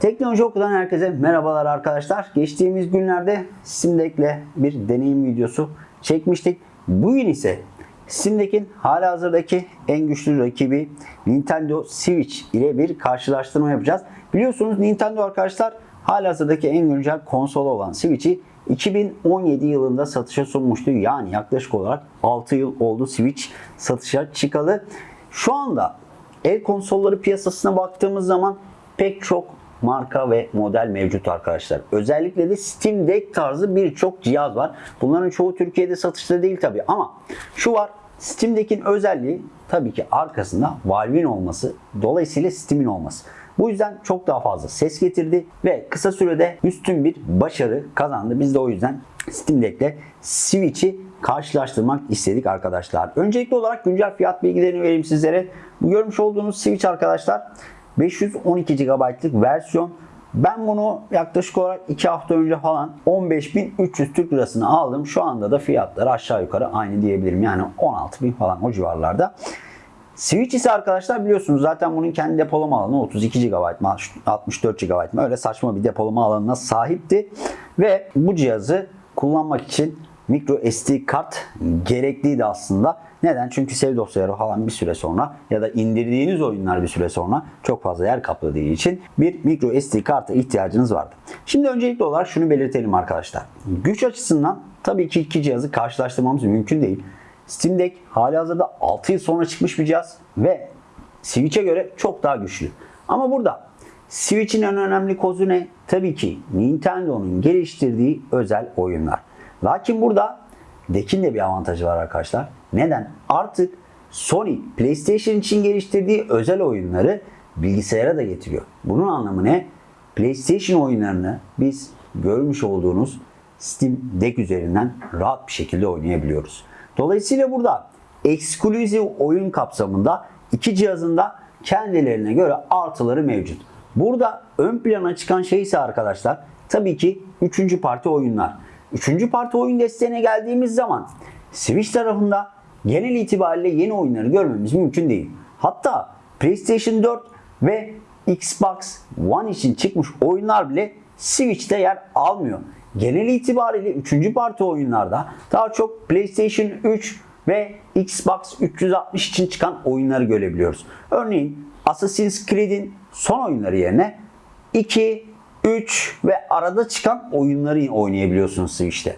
Teknoloji Oku'dan herkese merhabalar arkadaşlar. Geçtiğimiz günlerde Steam Deck'le bir deneyim videosu çekmiştik. Bugün ise Steam Deck'in halihazırdaki en güçlü rakibi Nintendo Switch ile bir karşılaştırma yapacağız. Biliyorsunuz Nintendo arkadaşlar halihazırdaki en güncel konsol olan Switch'i 2017 yılında satışa sunmuştu. Yani yaklaşık olarak 6 yıl oldu Switch satışa çıkalı. Şu anda el konsolları piyasasına baktığımız zaman pek çok marka ve model mevcut arkadaşlar. Özellikle de Steam Deck tarzı birçok cihaz var. Bunların çoğu Türkiye'de satışta değil tabi ama şu var Steam Deck'in özelliği tabii ki arkasında Valve'in olması, dolayısıyla Steam'in olması. Bu yüzden çok daha fazla ses getirdi ve kısa sürede üstün bir başarı kazandı. Biz de o yüzden Steam Deck'le Switch'i karşılaştırmak istedik arkadaşlar. Öncelikli olarak güncel fiyat bilgilerini vereyim sizlere. Bu görmüş olduğunuz Switch arkadaşlar 512 GB'lık versiyon. Ben bunu yaklaşık olarak 2 hafta önce falan 15.300 Türk Lirasını aldım. Şu anda da fiyatları aşağı yukarı aynı diyebilirim. Yani 16.000 falan o civarlarda. Switch ise arkadaşlar biliyorsunuz zaten bunun kendi depolama alanı 32 GB mı 64 GB mı öyle saçma bir depolama alanına sahipti. Ve bu cihazı kullanmak için micro SD kart gerekliydi aslında. Neden? Çünkü save dosyaları falan bir süre sonra ya da indirdiğiniz oyunlar bir süre sonra çok fazla yer kapladığı için bir micro SD karta ihtiyacınız vardı. Şimdi öncelikli olarak şunu belirtelim arkadaşlar. Güç açısından tabii ki iki cihazı karşılaştırmamız mümkün değil. Steam Deck halihazırda 6 yıl sonra çıkmış bir cihaz ve Switch'e göre çok daha güçlü. Ama burada Switch'in en önemli kozu ne? Tabii ki Nintendo'nun geliştirdiği özel oyunlar. Lakin burada Deck'in de bir avantajı var arkadaşlar. Neden? Artık Sony PlayStation için geliştirdiği özel oyunları bilgisayara da getiriyor. Bunun anlamı ne? PlayStation oyunlarını biz görmüş olduğunuz Steam Deck üzerinden rahat bir şekilde oynayabiliyoruz. Dolayısıyla burada ekskluzif oyun kapsamında iki cihazın da kendilerine göre artıları mevcut. Burada ön plana çıkan şey ise arkadaşlar tabii ki üçüncü parti oyunlar. Üçüncü parti oyun desteğine geldiğimiz zaman Switch tarafında genel itibariyle yeni oyunları görmemiz mümkün değil. Hatta PlayStation 4 ve Xbox One için çıkmış oyunlar bile Switch'te yer almıyor. Genel itibariyle 3. parti oyunlarda daha çok PlayStation 3 ve Xbox 360 için çıkan oyunları görebiliyoruz. Örneğin Assassin's Creed'in son oyunları yerine 2, 3 ve arada çıkan oyunları oynayabiliyorsunuz Switch'te.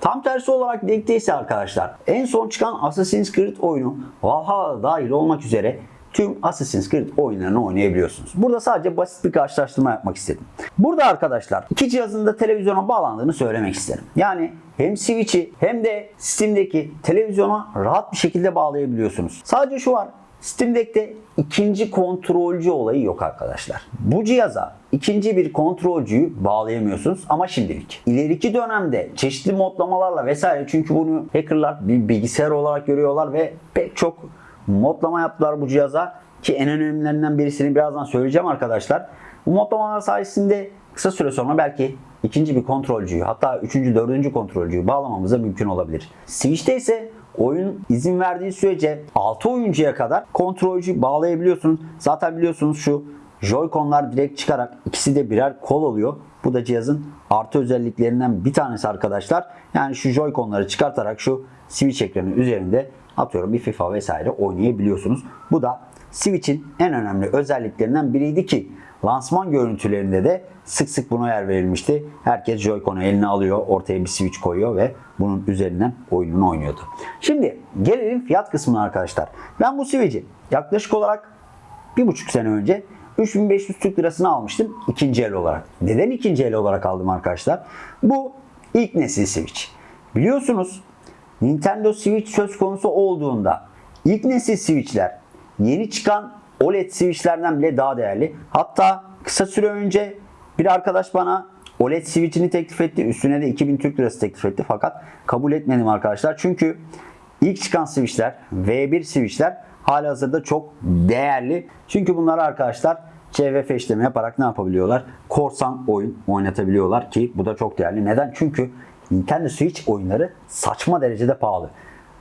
Tam tersi olarak Deck'te ise arkadaşlar en son çıkan Assassin's Creed oyunu Valhalla dahil olmak üzere tüm Assassin's Creed oyunlarını oynayabiliyorsunuz. Burada sadece basit bir karşılaştırma yapmak istedim. Burada arkadaşlar iki cihazın da televizyona bağlandığını söylemek isterim. Yani hem Switch'i hem de Steam'deki televizyona rahat bir şekilde bağlayabiliyorsunuz. Sadece şu var. Steam Deck'te ikinci kontrolcü olayı yok arkadaşlar. Bu cihaza ikinci bir kontrolcüyü bağlayamıyorsunuz ama şimdilik. İleriki dönemde çeşitli modlamalarla vesaire çünkü bunu hackerlar bir bilgisayar olarak görüyorlar ve pek çok modlama yaptılar bu cihaza ki en önemlilerinden birisini birazdan söyleyeceğim arkadaşlar. Bu modlamalar sayesinde kısa süre sonra belki ikinci bir kontrolcüyü hatta üçüncü, dördüncü kontrolcüyü bağlamamıza mümkün olabilir. Switch'te ise oyun izin verdiği sürece 6 oyuncuya kadar kontrolcü bağlayabiliyorsunuz. Zaten biliyorsunuz şu Joy-Con'lar direkt çıkarak ikisi de birer kol oluyor. Bu da cihazın artı özelliklerinden bir tanesi arkadaşlar. Yani şu Joy-Con'ları çıkartarak şu Switch ekranı üzerinde atıyorum bir FIFA vesaire oynayabiliyorsunuz. Bu da Switch'in en önemli özelliklerinden biriydi ki lansman görüntülerinde de sık sık buna yer verilmişti. Herkes Joy-Con'u eline alıyor, ortaya bir Switch koyuyor ve bunun üzerinden oyununu oynuyordu. Şimdi gelelim fiyat kısmına arkadaşlar. Ben bu Switch'i yaklaşık olarak bir buçuk sene önce 3500 Türk lirasını almıştım ikinci el olarak. Neden ikinci el olarak aldım arkadaşlar? Bu ilk nesil Switch. Biliyorsunuz Nintendo Switch söz konusu olduğunda ilk nesil Switch'ler yeni çıkan OLED Switch'lerden bile daha değerli. Hatta kısa süre önce bir arkadaş bana OLED Switch'ini teklif etti. Üstüne de 2000 Türk Lirası teklif etti. Fakat kabul etmedim arkadaşlar. Çünkü ilk çıkan Switch'ler, V1 Switch'ler hali hazırda çok değerli. Çünkü bunlar arkadaşlar CVF işlemi yaparak ne yapabiliyorlar? Korsan oyun oynatabiliyorlar ki bu da çok değerli. Neden? Çünkü Nintendo Switch oyunları saçma derecede pahalı.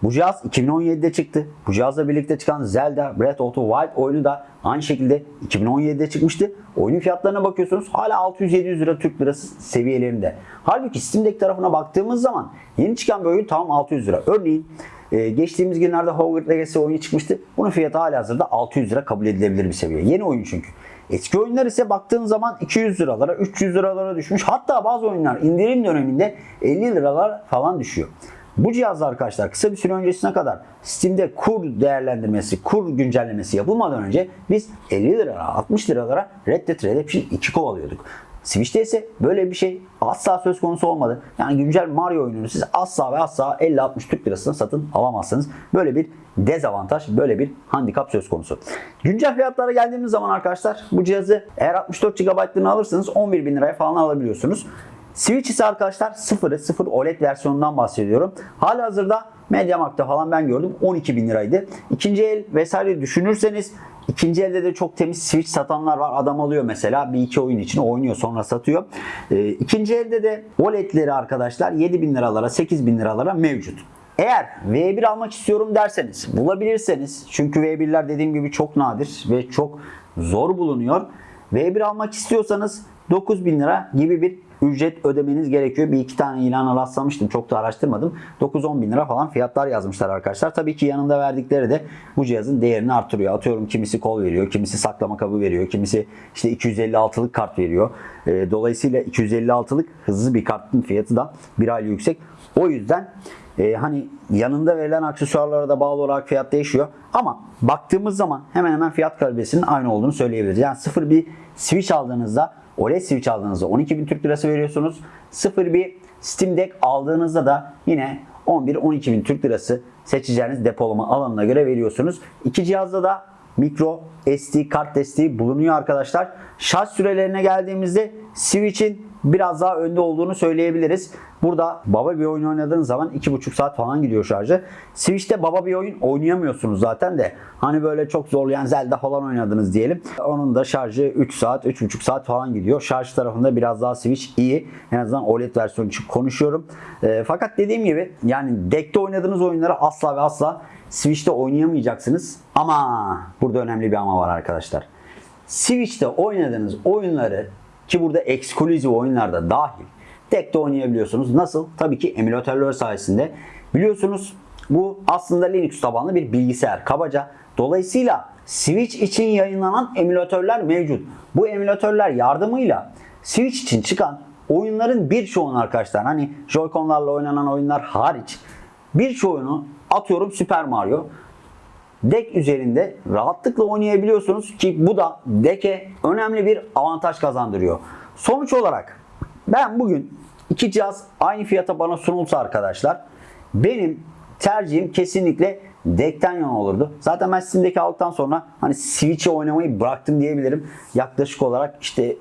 Bu cihaz 2017'de çıktı. Bu cihazla birlikte çıkan Zelda Breath of the Wild oyunu da aynı şekilde 2017'de çıkmıştı. Oyunun fiyatlarına bakıyorsunuz hala 600-700 lira Türk lirası seviyelerinde. Halbuki Steam Deck tarafına baktığımız zaman yeni çıkan bir oyun tamam 600 lira. Örneğin ee, geçtiğimiz günlerde Hogwarts Legacy oyunu çıkmıştı. Bunun fiyatı hala hazırda 600 lira kabul edilebilir bir seviye. Yeni oyun çünkü. Eski oyunlar ise baktığın zaman 200 liralara, 300 liralara düşmüş. Hatta bazı oyunlar indirim döneminde 50 liralar falan düşüyor. Bu cihazda arkadaşlar kısa bir süre öncesine kadar Steam'de kur değerlendirmesi, kur güncellemesi yapılmadan önce biz 50 liralara, 60 liralara Red Dead Redemption 2 kovalıyorduk. Switch'te ise böyle bir şey asla söz konusu olmadı. Yani güncel Mario oyununu siz asla ve asla 50-60 Türk lirasına satın alamazsınız. Böyle bir dezavantaj, böyle bir handikap söz konusu. Güncel fiyatlara geldiğimiz zaman arkadaşlar bu cihazı eğer 64 GB'lığını alırsanız 11 bin liraya falan alabiliyorsunuz. Switch ise arkadaşlar 0'ı 0 OLED versiyonundan bahsediyorum. Hala hazırda MediaMarkt'ta falan ben gördüm 12 bin liraydı. İkinci el vesaire düşünürseniz ikinci elde de çok temiz Switch satanlar var. Adam alıyor mesela bir iki oyun için oynuyor sonra satıyor. Ee, ikinci elde de OLED'leri arkadaşlar 7 bin liralara 8 bin liralara mevcut. Eğer V1 almak istiyorum derseniz bulabilirseniz çünkü V1'ler dediğim gibi çok nadir ve çok zor bulunuyor. V1 almak istiyorsanız 9000 lira gibi bir ücret ödemeniz gerekiyor. Bir iki tane ilana rastlamıştım. Çok da araştırmadım. 9-10 bin lira falan fiyatlar yazmışlar arkadaşlar. Tabii ki yanında verdikleri de bu cihazın değerini artırıyor. Atıyorum kimisi kol veriyor, kimisi saklama kabı veriyor, kimisi işte 256'lık kart veriyor. Ee, dolayısıyla 256'lık hızlı bir kartın fiyatı da bir aylık yüksek. O yüzden e, hani yanında verilen aksesuarlara da bağlı olarak fiyat değişiyor. Ama baktığımız zaman hemen hemen fiyat kalitesinin aynı olduğunu söyleyebiliriz. Yani sıfır bir Switch aldığınızda OLED Switch aldığınızda 12.000 Türk Lirası veriyorsunuz. Sıfır bir Steam Deck aldığınızda da yine 11-12 bin Türk Lirası seçeceğiniz depolama alanına göre veriyorsunuz. İki cihazda da micro SD kart desteği bulunuyor arkadaşlar. Şarj sürelerine geldiğimizde Switch'in biraz daha önde olduğunu söyleyebiliriz. Burada baba bir oyun oynadığınız zaman 2,5 saat falan gidiyor şarjı. Switch'te baba bir oyun oynayamıyorsunuz zaten de. Hani böyle çok zorlayan Zelda falan oynadınız diyelim. Onun da şarjı 3 saat, 3,5 saat falan gidiyor. Şarj tarafında biraz daha Switch iyi. En azından OLED versiyonu için konuşuyorum. E, fakat dediğim gibi yani deck'te oynadığınız oyunları asla ve asla Switch'te oynayamayacaksınız. Ama burada önemli bir ama var arkadaşlar. Switch'te oynadığınız oyunları ki burada eksklusif oyunlarda dahil tek de oynayabiliyorsunuz. Nasıl? Tabii ki emülatörler sayesinde. Biliyorsunuz bu aslında Linux tabanlı bir bilgisayar kabaca. Dolayısıyla Switch için yayınlanan emülatörler mevcut. Bu emülatörler yardımıyla Switch için çıkan oyunların birçoğunu arkadaşlar hani Joy-Con'larla oynanan oyunlar hariç birçoğunu atıyorum Super Mario deck üzerinde rahatlıkla oynayabiliyorsunuz ki bu da deck'e önemli bir avantaj kazandırıyor. Sonuç olarak ben bugün iki cihaz aynı fiyata bana sunulsa arkadaşlar benim tercihim kesinlikle deck'ten yana olurdu. Zaten ben Steam'deki aldıktan sonra hani Switch'e oynamayı bıraktım diyebilirim. Yaklaşık olarak işte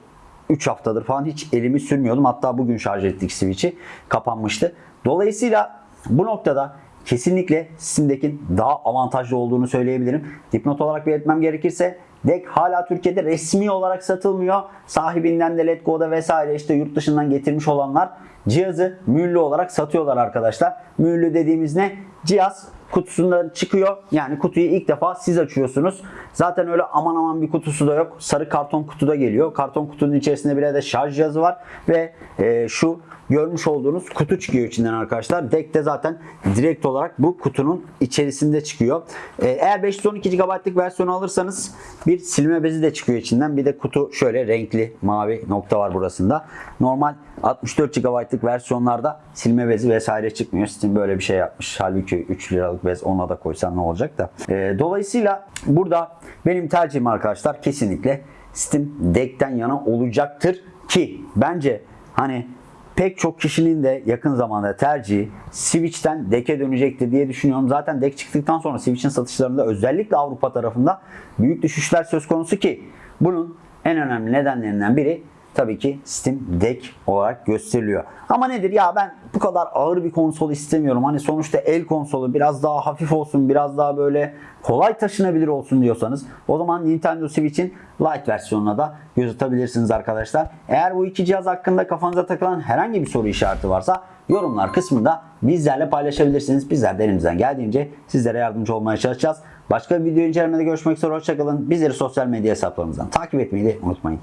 3 haftadır falan hiç elimi sürmüyordum. Hatta bugün şarj ettik Switch'i. Kapanmıştı. Dolayısıyla bu noktada kesinlikle Steam'dekin daha avantajlı olduğunu söyleyebilirim. Dipnot olarak belirtmem gerekirse Deck hala Türkiye'de resmi olarak satılmıyor. Sahibinden de Letgo'da vesaire işte yurt dışından getirmiş olanlar cihazı mühürlü olarak satıyorlar arkadaşlar. Mühürlü dediğimiz ne? Cihaz kutusundan çıkıyor. Yani kutuyu ilk defa siz açıyorsunuz. Zaten öyle aman aman bir kutusu da yok. Sarı karton kutuda geliyor. Karton kutunun içerisinde bir de şarj cihazı var ve e, şu görmüş olduğunuz kutu çıkıyor içinden arkadaşlar. Deck de zaten direkt olarak bu kutunun içerisinde çıkıyor. E, eğer 512 GB'lık versiyonu alırsanız bir silme bezi de çıkıyor içinden. Bir de kutu şöyle renkli mavi nokta var burasında. Normal 64 GB'lık versiyonlarda silme bezi vesaire çıkmıyor. Steam böyle bir şey yapmış. Halbuki 3 liralık bez ona da koysan ne olacak da. E, dolayısıyla burada benim tercihim arkadaşlar kesinlikle Steam Deck'ten yana olacaktır ki bence hani pek çok kişinin de yakın zamanda tercihi Switch'ten Deck'e dönecektir diye düşünüyorum. Zaten Deck çıktıktan sonra Switch'in satışlarında özellikle Avrupa tarafında büyük düşüşler söz konusu ki bunun en önemli nedenlerinden biri tabii ki Steam Deck olarak gösteriliyor. Ama nedir ya ben bu kadar ağır bir konsol istemiyorum. Hani sonuçta el konsolu biraz daha hafif olsun, biraz daha böyle kolay taşınabilir olsun diyorsanız o zaman Nintendo Switch'in Lite versiyonuna da göz atabilirsiniz arkadaşlar. Eğer bu iki cihaz hakkında kafanıza takılan herhangi bir soru işareti varsa yorumlar kısmında bizlerle paylaşabilirsiniz. Bizler de elimizden geldiğince sizlere yardımcı olmaya çalışacağız. Başka bir video incelemede görüşmek üzere. Hoşçakalın. Bizleri sosyal medya hesaplarımızdan takip etmeyi de unutmayın.